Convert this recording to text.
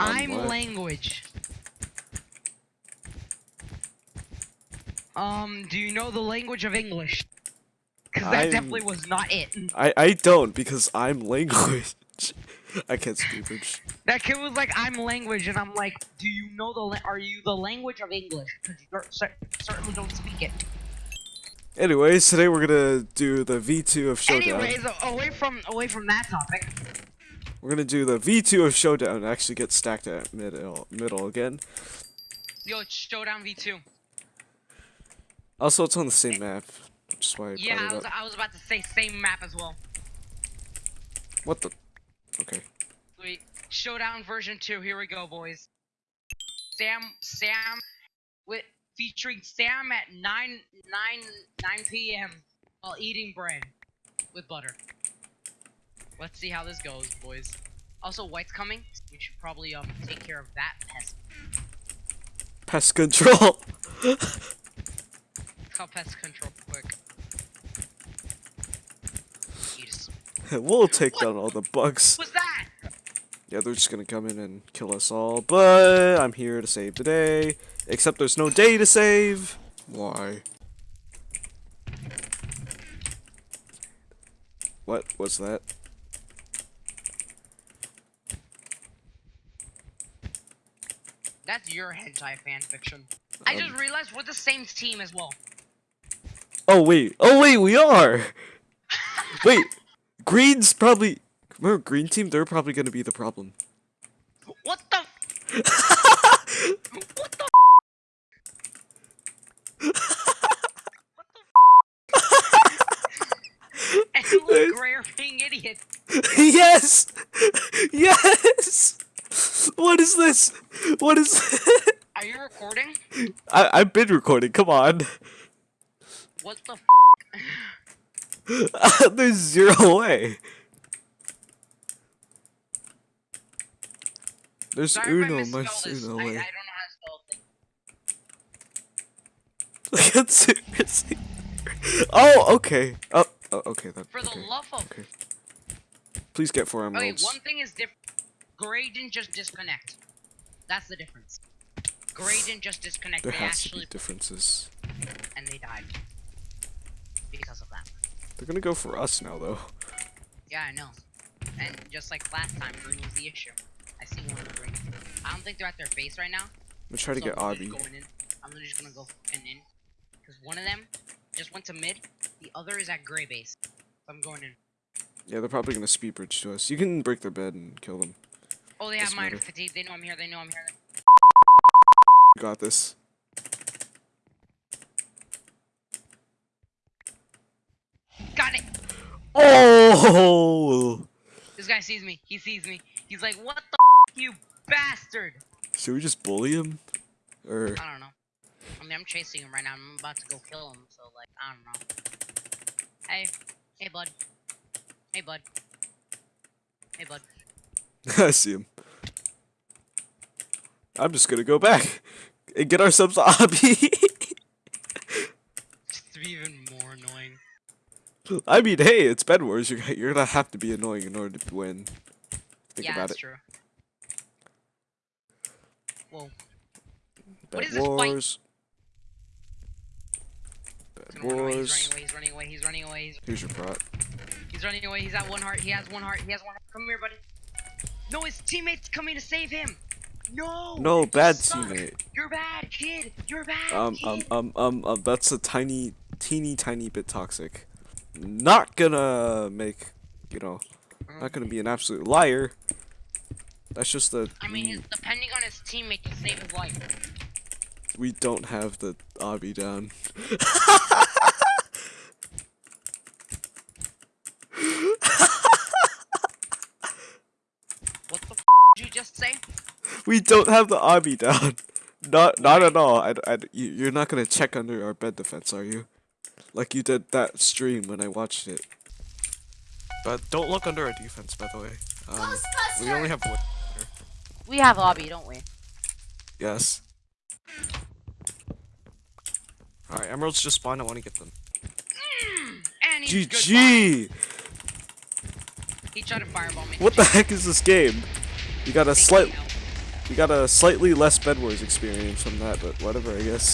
I'm what? language. Um, do you know the language of English? Because that I'm- definitely was not it. I I don't because I'm language. I can't speak English. That kid was like, "I'm language," and I'm like, "Do you know the? Are you the language of English? Because you cer- cer- certainly don't speak it." Anyways, today we're gonna do the V2 of Showdown. Anyways, away from away from that topic. We're gonna do the V2 of Showdown and actually get stacked at middle middle again. Yo, it's Showdown V2. Also, it's on the same map, which is why Yeah, I was. I was about to say same map as well. What the? Okay. Sweet. Showdown version 2, here we go, boys. Sam, Sam, with featuring Sam at 9, 9, 9 p.m. while eating bread with butter. Let's see how this goes, boys. Also, White's coming. We should probably um take care of that pest. Pest control. Call pest control quick. We'll take down all the bugs. What's that? Yeah, they're just gonna come in and kill us all, but I'm here to save the day. Except there's no day to save. Why? What was that? That's your hentai fan fiction. I just Um, realized we're the same team as well. Oh wait, oh wait, we are. wait, green's probably. Remember, green team? They're probably gonna be the problem. What the? what the? what the? and look, Gray are idiots. yes, yes. What is this? What is? Are you recording? I I've been recording. Come on. What the? There's zero way. There's Sorry Uno, misspelled mas this. I, I don't way. know how to spell things. Like, seriously. Oh, okay. Oh, oh okay. That, For the okay. love of. Okay. Please get four Okay, emeralds. one thing is different. Gray didn't just disconnect. That's the difference. Gray didn't just disconnect. there they has to be differences. And they died because of that. They're gonna go for us now, though. Yeah, I know. And just like last time, green was the issue. I see one of the green. I don't think they're at their base right now. I'm gonna try to so get I'm Obby. Going in. I'm just gonna go in in. Because one of them just went to mid. The other is at gray base. So I'm going in. Yeah, they're probably gonna speed bridge to us. You can break their bed and kill them. Oh, they have miner fatigue. They know I'm here. They know I'm here. Got this. Got it. Oh! This guy sees me. He sees me. He's like, what the f you bastard? Should we just bully him? Or I don't know. I mean, I'm chasing him right now. I'm about to go kill him. So like, I don't know. Hey, hey, bud. Hey, bud. Hey, bud. I see him. I'm just gonna go back and get ourselves Obby. Just to be even more annoying. I mean, hey, it's Bed Wars. You're you're gonna have to be annoying in order to win. Think yeah, about that's it. true. Whoa. Bed is this? Wars. He's Bed run away. Wars. He's running away. He's running away. He's running away. He's, Here's your prot. he's running away. He's at one heart. He has one heart. He has one heart. Come here, buddy. Teammate's coming to save him. No. No, bad teammate. You're bad, kid. You're bad. Um, kid. um, um, um, um, that's a tiny, teeny, tiny bit toxic. Not gonna make, you know, not gonna be an absolute liar. That's just the I mean, he's depending on his teammate to save his life. we don't have the obby down. What the f did you just say? We don't have the obby down. Not, not at all. I, I, you- you're not gonna check under our bed defense, are you? Like you did that stream when I watched it. But don't look under our defense, by the way. Um, we only have one. We have Obby, don't we? Yes. Alright, emeralds just spawned. I want to get them. He's. GG! He tried to fireball me. What the heck is this game? You got a slight. We got a slightly less Bed Wars experience from that, but whatever, I guess.